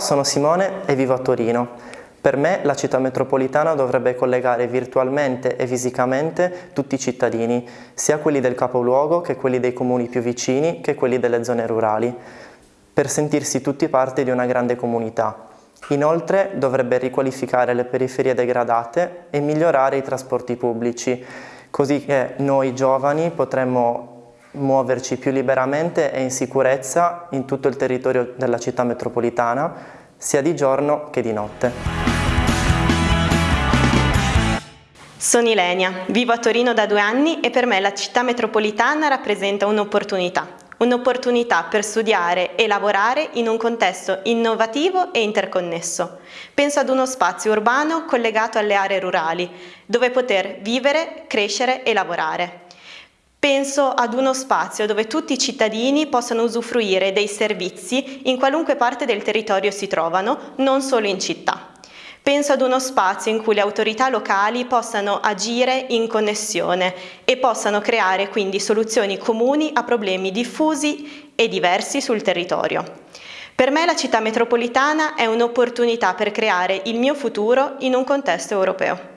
sono Simone e vivo a Torino. Per me la città metropolitana dovrebbe collegare virtualmente e fisicamente tutti i cittadini, sia quelli del capoluogo che quelli dei comuni più vicini che quelli delle zone rurali, per sentirsi tutti parte di una grande comunità. Inoltre dovrebbe riqualificare le periferie degradate e migliorare i trasporti pubblici, così che noi giovani potremmo muoverci più liberamente e in sicurezza in tutto il territorio della città metropolitana, sia di giorno che di notte. Sono Ilenia, vivo a Torino da due anni e per me la città metropolitana rappresenta un'opportunità. Un'opportunità per studiare e lavorare in un contesto innovativo e interconnesso. Penso ad uno spazio urbano collegato alle aree rurali, dove poter vivere, crescere e lavorare. Penso ad uno spazio dove tutti i cittadini possano usufruire dei servizi in qualunque parte del territorio si trovano, non solo in città. Penso ad uno spazio in cui le autorità locali possano agire in connessione e possano creare quindi soluzioni comuni a problemi diffusi e diversi sul territorio. Per me la città metropolitana è un'opportunità per creare il mio futuro in un contesto europeo.